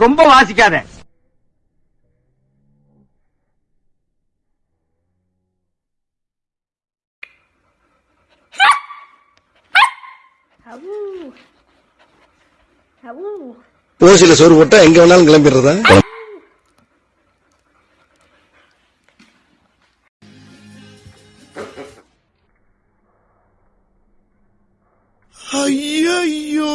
ரொம்ப வாசிக்காத. ஓசில சோறு போட்டா எங்க வேணாலும் கிளம்பிடுறதா? ஐயோ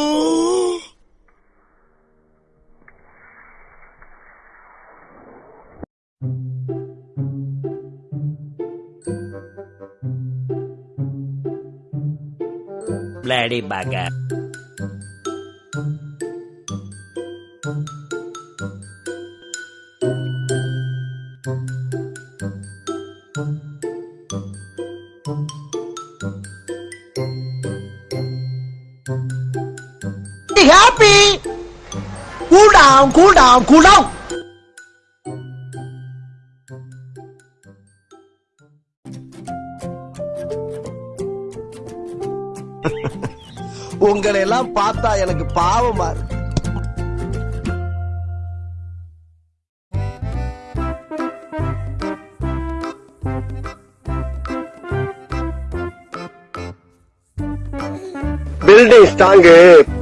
Bloody bugger. happy. Cool down, cool down, cool down. உங்களை எல்லாம் பார்த்தா எனக்கு பாவமா இருக்கு. பில்டிங் ஸ்ட்ராங்கு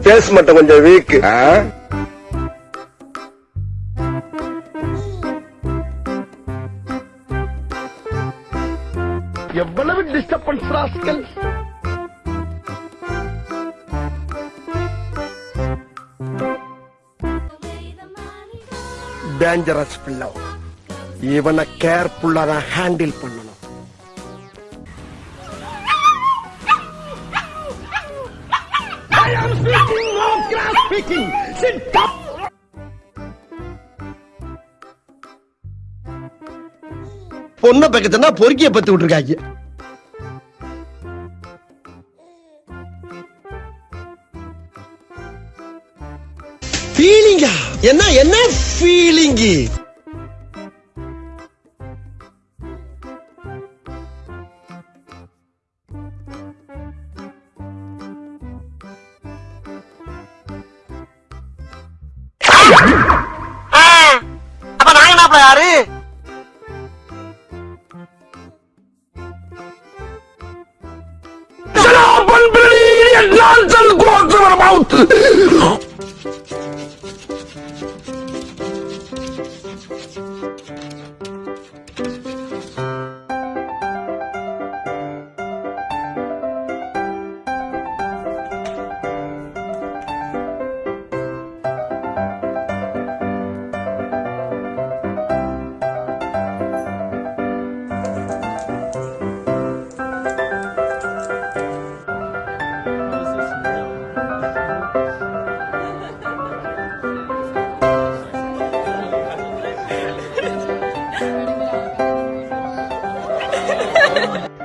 பேஸ் மட்டும் கொஞ்சம் வீக் எவ்வளவு டிஸ்டர்பன்ஸ் ராஸ்கல்? டேஞ்சரஸ் பிள்ளை. இவனை கேர்ஃபுல்லா தான் ஹேண்டில் பண்ணணும். பொண்ணை பக்கத்துனா பொறுக்கிய பத்து விட்டுருக்காங்க. ஃபீலிங்கா என்ன என்ன ஃபீலிங்கு அப்ப நாங்க யாரு Good Ha ha ha!